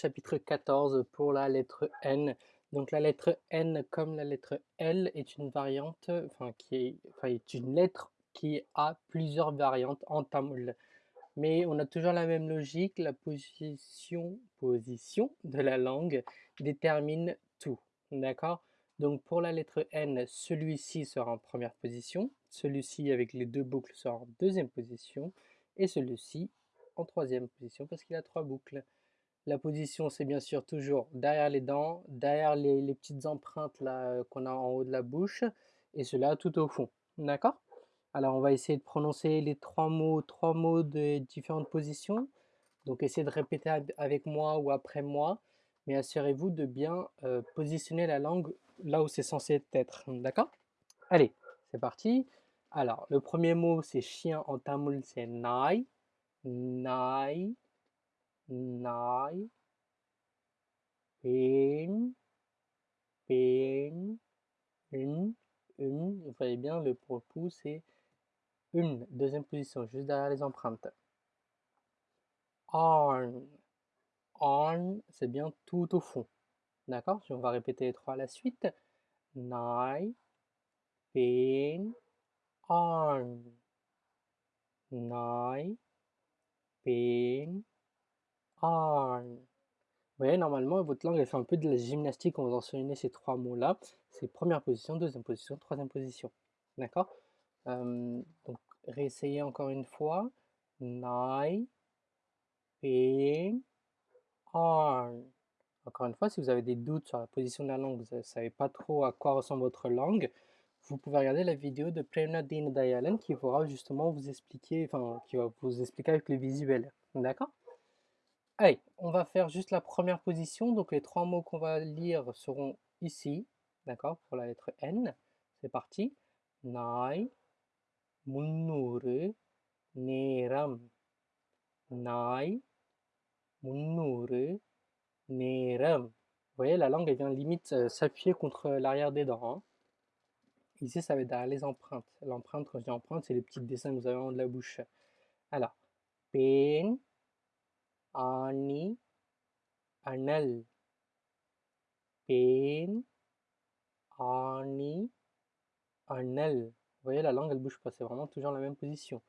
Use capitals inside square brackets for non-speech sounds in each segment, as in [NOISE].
Chapitre 14 pour la lettre N. Donc la lettre N comme la lettre L est une variante, enfin qui est, enfin, est une lettre qui a plusieurs variantes en tamoul. Mais on a toujours la même logique, la position, position de la langue détermine tout. D'accord? Donc pour la lettre N, celui-ci sera en première position, celui-ci avec les deux boucles sera en deuxième position, et celui-ci en troisième position parce qu'il a trois boucles. La position, c'est bien sûr toujours derrière les dents, derrière les, petites empreintes euh, qu'on a en haut de la bouche, et cela tout au fond. D'accord? Alors, on va essayer de prononcer les trois mots, trois mots de différentes positions. Donc, essayez de répéter avec moi ou après moi, mais assurez-vous de bien euh, positionner la langue là où c'est censé être. D'accord? Allez, c'est parti. Alors, le premier mot, c'est chien en tamoul, c'est nai. Nai nai. Pen pen une. Une. Vous voyez bien le propos c'est une. Deuxième position juste derrière les empreintes. On on c'est bien tout au fond. D'accord? On va répéter les trois à la suite. Nai. Pen on nai. Pen vous voyez, normalement, votre langue, elle fait un peu de la gymnastique en vous enseignant ces trois mots-là. C'est première position, deuxième position, troisième position. D'accord? Donc, réessayez encore une fois. Nai, pen, on. Encore une fois, si vous avez des doutes sur la position de la langue, vous ne savez pas trop à quoi ressemble votre langue, vous pouvez regarder la vidéo de Deen Dayalan qui pourra justement vous expliquer, enfin, qui va vous expliquer avec le visuel. D'accord? Allez, on va faire juste la première position. Donc les trois mots qu'on va lire seront ici, d'accord, pour la lettre N. C'est parti. Nai, munnuru, neram. Nai, munnuru, neram. Vous voyez, la langue, elle vient limite euh, s'appuyer contre l'arrière des dents. Hein. Ici, ça va être les empreintes. L'empreinte, quand je dis empreinte, c'est les petits dessins que vous avez en de la bouche. Alors, pen, ani, anal, pen, ani, anal. Vous voyez, la langue, elle bouge pas, c'est vraiment toujours la même position.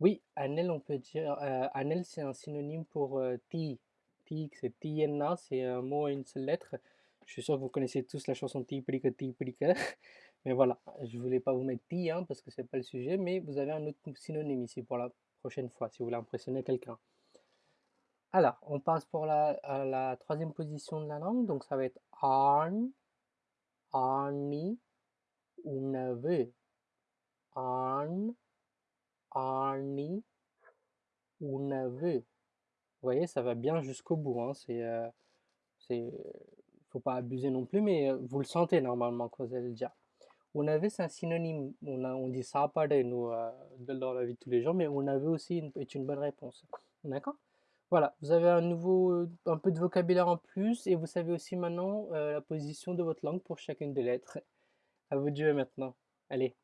Oui, anel, on peut dire, euh, anel, c'est un synonyme pour euh, ti. Ti, c'est tienna, c'est un mot à une seule lettre. Je suis sûr que vous connaissez tous la chanson ti prika ti prika. [LAUGHS] Mais voilà, je voulais pas vous mettre ti, hein, parce que c'est pas le sujet, mais vous avez un autre synonyme ici pour la prochaine fois, si vous voulez impressionner quelqu'un. Alors, on passe pour la, la troisième position de la langue, donc ça va être arn, arni, unave. Arn, arni, unave. Vous voyez, ça va bien jusqu'au bout. Hein. C'est, euh, c'est, faut pas abuser non plus, mais euh, vous le sentez normalement quand vous allez le dire. Unave, c'est un synonyme. On, a, on dit ça nous, euh, dans la vie de tous les jours, mais unave aussi est une bonne réponse. D'accord? Voilà, vous avez un nouveau, euh, un peu de vocabulaire en plus et vous savez aussi maintenant euh, la position de votre langue pour chacune des lettres. À vous de jouer maintenant. Allez.